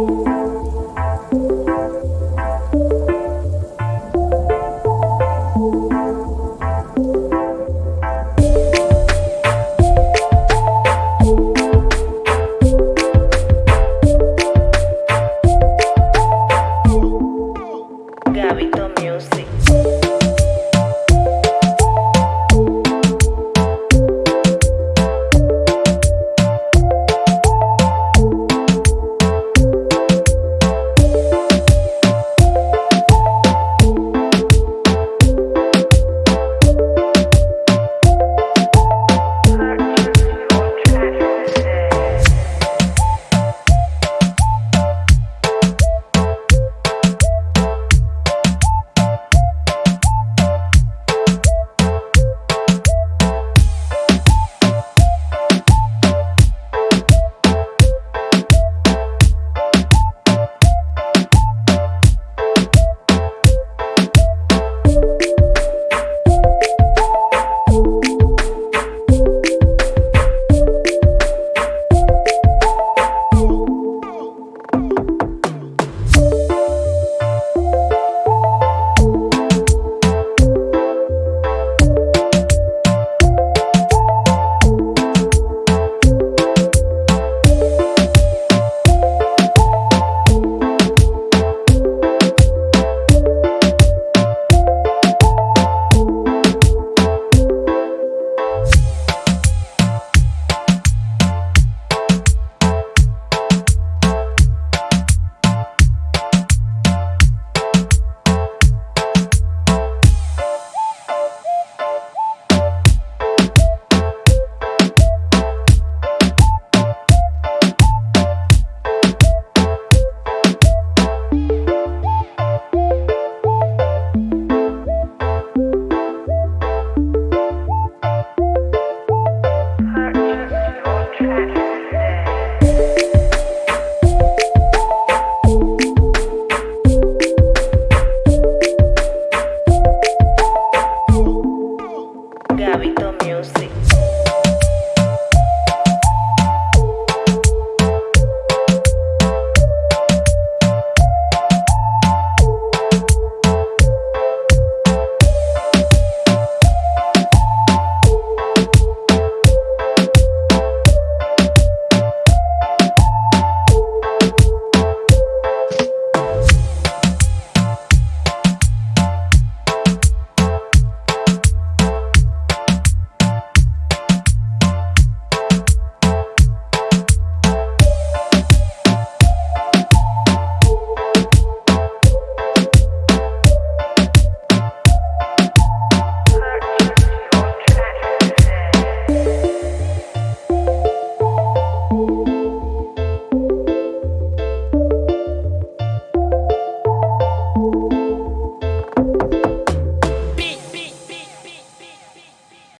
you. Gabito Music.